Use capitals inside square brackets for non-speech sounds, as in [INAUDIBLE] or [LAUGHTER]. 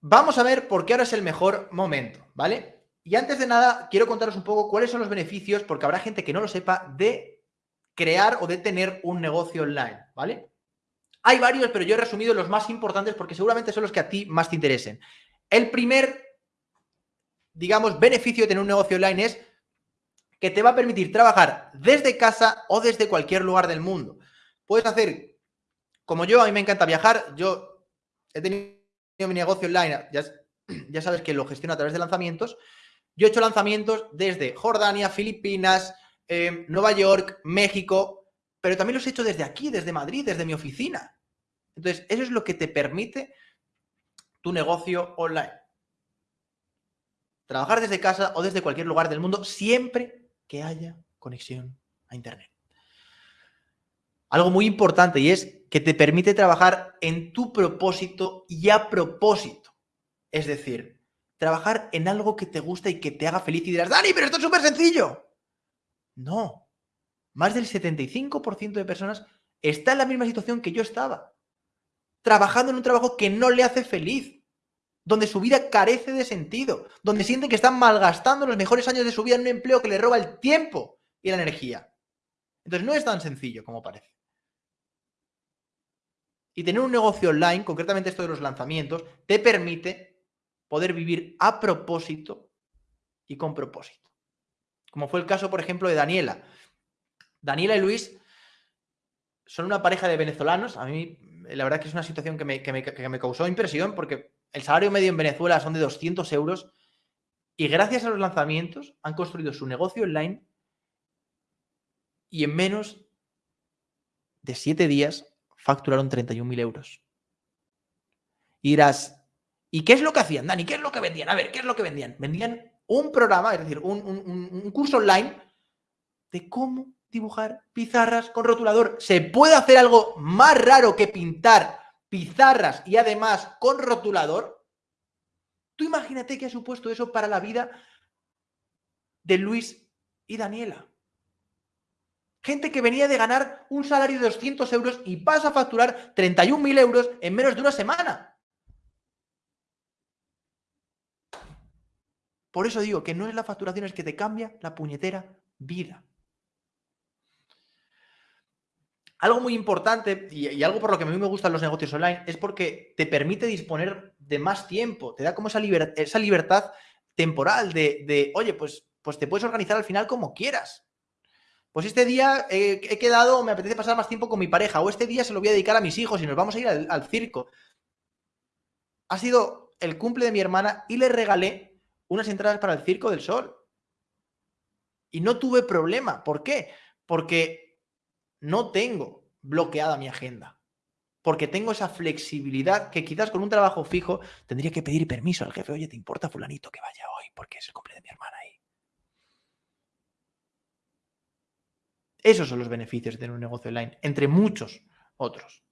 vamos a ver por qué ahora es el mejor momento, ¿vale? Y antes de nada, quiero contaros un poco cuáles son los beneficios, porque habrá gente que no lo sepa, de crear o de tener un negocio online, ¿vale? Hay varios, pero yo he resumido los más importantes porque seguramente son los que a ti más te interesen. El primer, digamos, beneficio de tener un negocio online es que te va a permitir trabajar desde casa o desde cualquier lugar del mundo. Puedes hacer, como yo, a mí me encanta viajar, yo he tenido mi negocio online, ya, [CLEARS THROAT] ya sabes que lo gestiono a través de lanzamientos, yo he hecho lanzamientos desde Jordania, Filipinas, em, Nueva York, México, pero también los he hecho desde aquí, desde Madrid, desde mi oficina. Entonces, eso es lo que te permite tu negocio online. Trabajar desde casa o desde cualquier lugar del mundo siempre que haya conexión a Internet. Algo muy importante y es que te permite trabajar en tu propósito y a propósito. Es decir, trabajar en algo que te gusta y que te haga feliz y dirás, Dani, pero esto es súper sencillo. No. Más del 75% de personas está en la misma situación que yo estaba. Trabajando en un trabajo que no le hace feliz. Donde su vida carece de sentido. Donde sienten que están malgastando los mejores años de su vida en un empleo que le roba el tiempo y la energía. Entonces no es tan sencillo como parece. Y tener un negocio online, concretamente esto de los lanzamientos, te permite poder vivir a propósito y con propósito. Como fue el caso, por ejemplo, de Daniela. Daniela y Luis son una pareja de venezolanos. A mí, la verdad que es una situación que me, que me causó impresión porque el salario medio en Venezuela son de 200 euros y gracias a los lanzamientos han construido su negocio online y en menos de siete días facturaron 31.000 euros. Y dirás, ¿y qué es lo que hacían, Dani? ¿Qué es lo que vendían? A ver, ¿qué es lo que vendían? Vendían un programa, es decir, un, curso online de cómo dibujar pizarras con rotulador. ¿Se puede hacer algo más raro que pintar pizarras y además con rotulador? Tú imagínate qué ha supuesto eso para la vida de Luis y Daniela. Gente que venía de ganar un salario de 200 euros y pasa a facturar 31.000 euros en menos de una semana. Por eso digo que no es la facturación el que te cambia la puñetera vida. Algo muy importante y, algo por lo que a mí me gustan los negocios online es porque te permite disponer de más tiempo, te da como esa, libertad temporal de, de, oye, pues, pues te puedes organizar al final como quieras. Pues este día he quedado, me apetece pasar más tiempo con mi pareja, o este día se lo voy a dedicar a mis hijos y nos vamos a ir al, circo. Ha sido el cumple de mi hermana y le regalé unas entradas para el Circo del Sol. Y no tuve problema. ¿Por qué? Porque no tengo bloqueada mi agenda. Porque tengo esa flexibilidad que quizás con un trabajo fijo tendría que pedir permiso al jefe. Oye, ¿te importa fulanito que vaya hoy? Porque es el cumple de mi hermana Esos son los beneficios de tener un negocio online, entre muchos otros.